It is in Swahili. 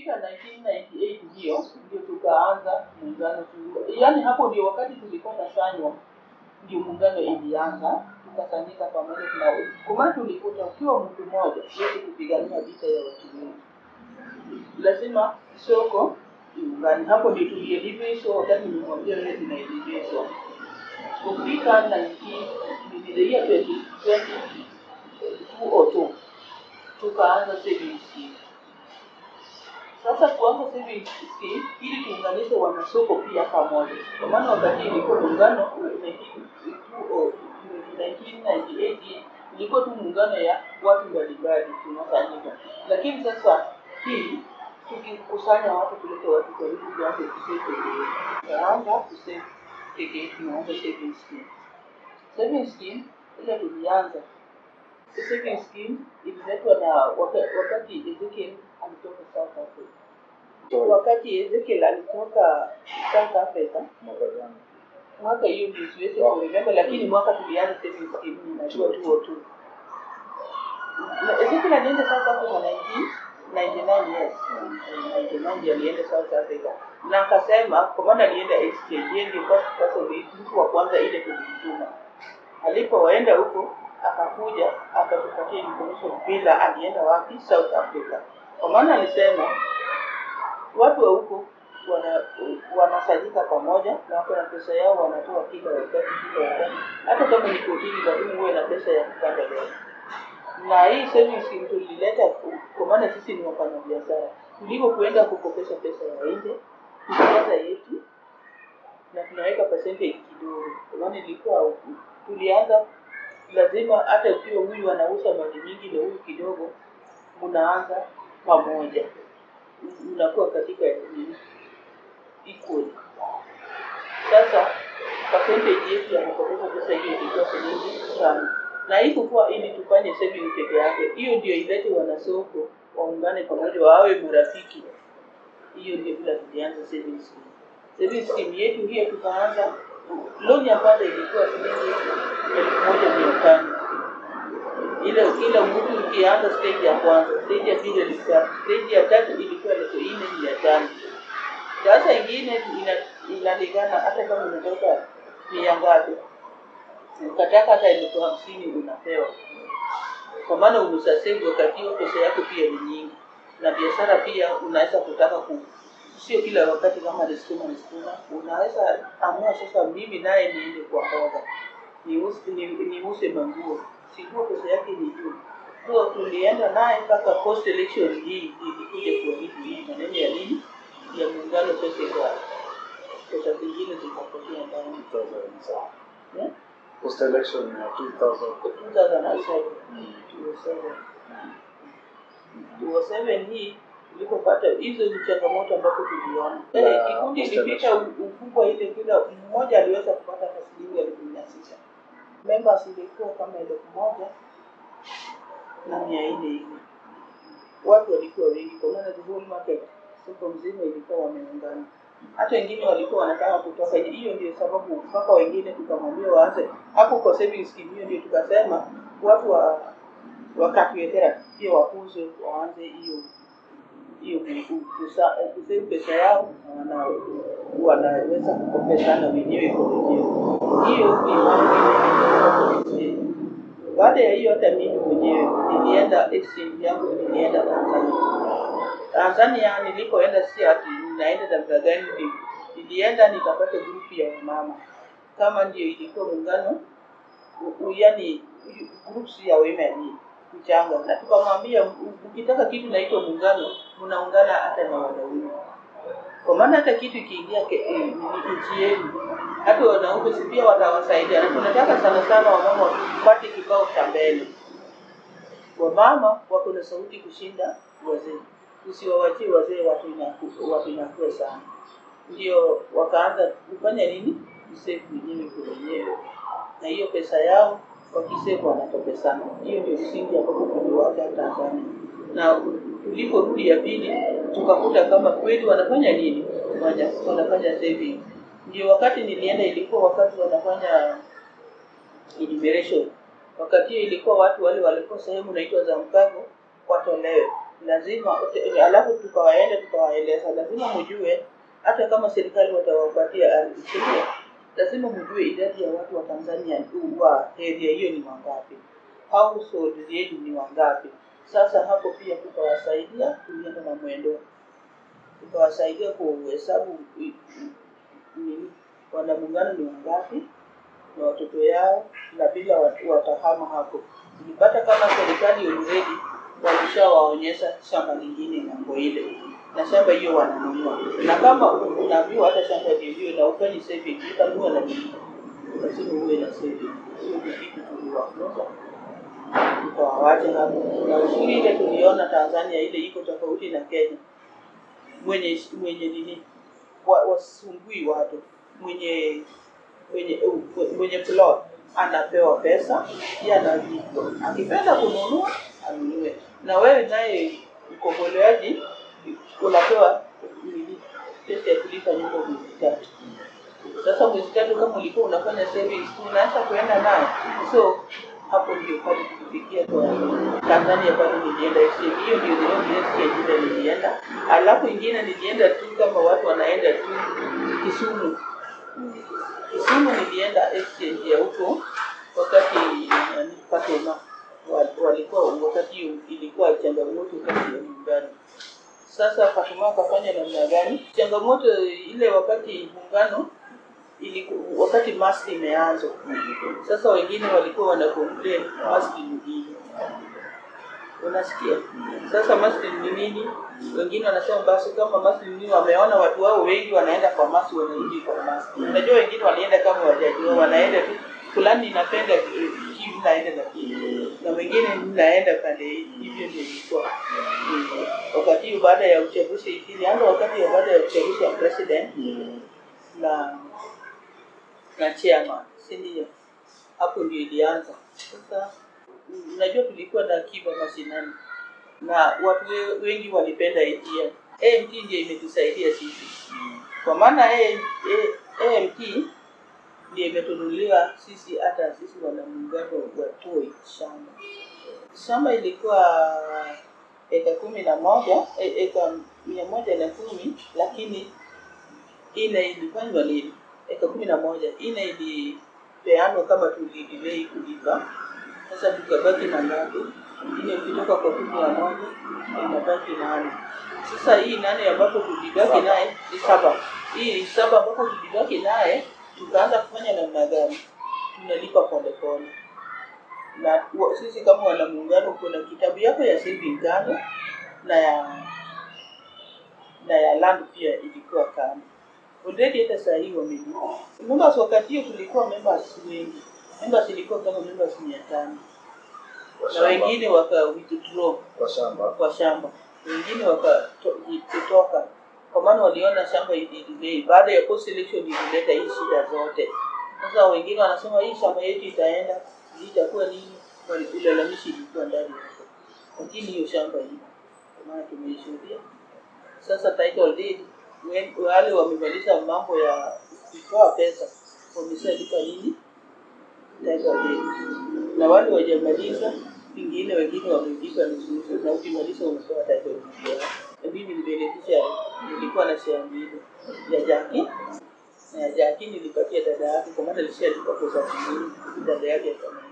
ikifika 1998 hiyo ndio tukaanza muungano yaani hapo ndio wakati tulikuwa tasanywa ndio muungano ilianza tukasanyika pamoja tuna kwa maana tulikuta ukiwa mtu mmoja huwezi kupigania vita ya watu wengi. Lazima soko iungane. Hapo ndio tulielivishwa wakati nimemwambia wewe tunaelivishwa kufika 19 ndio year 2020 202 tukaanza savings sasa kuanza scheme ili tuunganishe wanasoko pia pamoja. Kwa maana wakati ilikuwa muungano 1998 ilikuwa tu muungano ya watu mbalimbali tunafanyika. Lakini sasa hii tukikusanya watu kuleta watu karibu tuanze kusave tunaanza kusave pekee tunaanza saving scheme. Saving scheme ile tulianza. Saving scheme ililetwa na waka- wakati Ezekiel alitoka South Africa. Wakati Ezekiel alitoka South Africa Mwaka hiyo siwezi kuremember lakini mwaka tulianza savings scheme najua tu tu. Ezekiel alienda South Africa 99 years 99 alienda South Africa. Na akasema kwa maana alienda exchange yeye ndio mtu wa kwanza ile tulimtuma alipoenda huko akakuja akatupatia information bila alienda wapi South Africa kwa maana alisema watu wa huko wana wanasajika pamoja na wako na pesa yao wanatoa kila wakati kila wakati. Hata kama ni kotini lakini huwe na pesa ya kupanda leo na hii savings tulileta kwa maana sisi ni wafanyabiashara. Kuenda kukopesha pesa ya nje tunapata yetu na tunaweka percentage kidogo. Kwa maana ilikuwa tulianza lazima hata ukiwa huyu anauza mali nyingi na huyu kidogo mnaanza pamoja. Unakuwa katika equal sasa percentage yetu ya kukopesha pesa hiyo ilikuwa shilingi tano na hii kukuwa ili tufanye saving peke yake. Hiyo ndio ilete wanasoko waungane pamoja wawe marafiki. Hiyo ndio bila tulianza saving scheme. Saving scheme yetu hiyo tukaanza loan ya kwanza ilikuwa shilingi elfu moja mia tano ile kila mtu ukianza stage ya kwanza stage ya pili ilikuwa stage ya tatu ilikuwa elfu nne mia tano. Sasa ingine ina- inalingana hata kama umetoka mia ngapi ukataka hata elfu hamsini unapewa. Kwa maana umesasave wakati huo pesa yako pia ni nyingi. Na biashara pia unaweza kutaka ku sio kila wakati kama ni sukuma unaweza amua sasa mimi naye niende kwa mboga. Niuse ni, ni manguo sijua pesa yake ni juu. So tulienda naye mpaka post election hii ilikuja kuahidi hii maneno ya nini? Ya muungano pesa ikawa pesa zingine zikapotea ndani. Post election ya 2000. 2007 2007 2007 hii ilipopata hizo ni changamoto ambapo tuliona. Ya, Eh, kikundi u- ukubwa ile kila mmoja aliweza kupata hata shilingi elfu mia sita members ilikuwa kama elfu moja na mia nne hivi. Watu walikuwa wengi kwa maana the whole market soko mzima ilikuwa wameungana. Hata wengine walikuwa wanataka kutoka hiyo ndio sababu mpaka wengine tukamwambia waanze hapo kwa savings scheme hiyo ndio tukasema watu wa wa pia wakuze waanze hiyo hiyo ku- ku- kusa- kusave pesa yao na wanaweza kukopeshana wenyewe kwa wenyewe hiyo baada ya hiyo hata mimi mwenyewe nilienda exchange yangu nilienda Tanzania. Tanzania nilikoenda si ati ninaenda namna gani ni- nilienda nikapata grupu ya wamama kama ndio ilikuwa muungano yani groups ya women mchanga na tukamwambia ukitaka kitu naitwa muungano mnaungana hata na wanaume. Kwa maana hata kitu ikiingia eh, nchi yenu hata wanaume si pia watawasaidia. Na tunataka sana sana wamama wapate kikao cha mbele. Wamama wako na sauti kushinda wazee. Usiwawachie wazee watu inaku- watu inakuwa sana. Ndio wakaanza kufanya nini? Kusave wenyewe kwa na hiyo pesa yao wakisefu wanatoke sana. Hiyo ndio msingi ambapo tuliwacha tanzania. Na tuliporudi ya pili tukakuta kama kweli wanafanya nini? Wanafanya saving ndio wakati nilienda ilikuwa wakati wanafanya enumeration. Wakati hiyo ilikuwa watu wale walikuwa sehemu naitwa za mkago watolewe lazima alafu tukawaenda tukawaeleza. Lazima mjue hata kama serikali watawapatia ardhi lazima mjue idadi ya watu wa tanzania wa area hiyo ni wangapi. Household yenu ni wangapi. Sasa hapo pia tukawasaidia tulienda na mwendo. Tukawasaidia kuhesabu nini wanamuungano ni wangapi? Na watoto yao na bila wa- watahama hapo. Tulipata kama serikali already walishawaonyesha shamba lingine ng'ambo ile. Na shamba hiyo wananunua. Na kama unaambiwa hata shamba hiyo na ufanye saving utanunua na nini lazima uwe na saving. Ni kitu tuliwafunza. Tukawawacha hapo. Na uzuri ile tuliona tanzania ile iko tofauti na kenya. Mwenye mwenye nini wa- wasumbui watu. Mwenye mwenye mwenye plot anapewa pesa yeye analipwa akipenda kununua anunue. Na wewe naye mkomboleaji unapewa pesa ya kulipa nyumba mwezi tatu. Sasa mwezi tatu kama ulikuwa unafanya savings unaanza kuenda nayo. So hapo ndio pale kufikia kwa Tanzania pale nilienda FCM, hiyo ndio the exchange ile nilienda alafu ingine nilienda tu kama watu wanaenda tu Kisumu Kisumu nilienda exchange ya huko wakati nani, Fatuma wa- walikuwa wakati ilikuwa changamoto kati ya muungano. Sasa Fatuma akafanya namna gani? Changamoto ile wakati muungano iliku, wakati mask imeanza sasa, wengine walikuwa wana complain mask ni nini, unasikia? Sasa mask ni nini? Wengine wanasema basi kama mask ni nini, wameona watu wao wengi wanaenda kwa mask, wanarudi kwa mask. Unajua wengine walienda kama wajajua, wanaenda tu fulani inapenda eh, naenda na hii na wengine naenda pande hii, hivyo ndio ilikuwa wakati baada ya uchaguzi ilianza wakati baada ya uchaguzi wa president na na chairman, si ndio? Hapo ndio ilianza. Sasa unajua tulikuwa na akiba mashinani na watu wengi walipenda ATM. AMT ndio imetusaidia sisi, kwa maana AMT ndio imetunulia sisi, hata sisi wanamuungano wa Toi shamba. Shamba ilikuwa eka kumi na moja e- eka mia moja na kumi lakini ile ilifanywa lini? Eka kumi na moja ine ilipeanwa kama tulidilei kulipa, sasa tukabaki na ngapi? Ine ukitoka kwa kumi na moja inabaki nane. Sasa hii nane ambapo tulibaki naye ni saba, hii saba ambapo tulibaki naye tukaanza kufanya namna gani? Tunalipa polepole na sisi kama wanamuungano, kuna kitabu yako ya saving kando na ya na ya land pia ilikuwa kando already. Hata saa hii wamejua. members. Wakati hiyo tulikuwa members wengi, members ilikuwa kama members mia tano na wengine waka withdraw Kwa shamba. kwa shamba, wengine wakatoka kwa maana waliona shamba ilidilei baada ya post election ilileta hii shida zote. Sasa wengine wanasema hii shamba yetu itaenda, hii itakuwa nini? Ulalamishi ilikuwa ndani yake, lakini hiyo shamba hii kwa maana tumeishuhudia. Sasa title deed, wale wamemaliza mambo ya kutoa pesa wameshalipa nini? Title deed, na wale wajamaliza pengine wengine wamelipa nusu nusu, na ukimaliza deed yao. Na mimi ni nilikuwa na share mbili ya Jaki na ya Jaki nilipatia dada yake, kwa maana alishalipa pesa nyingi, dada yake. akamaliza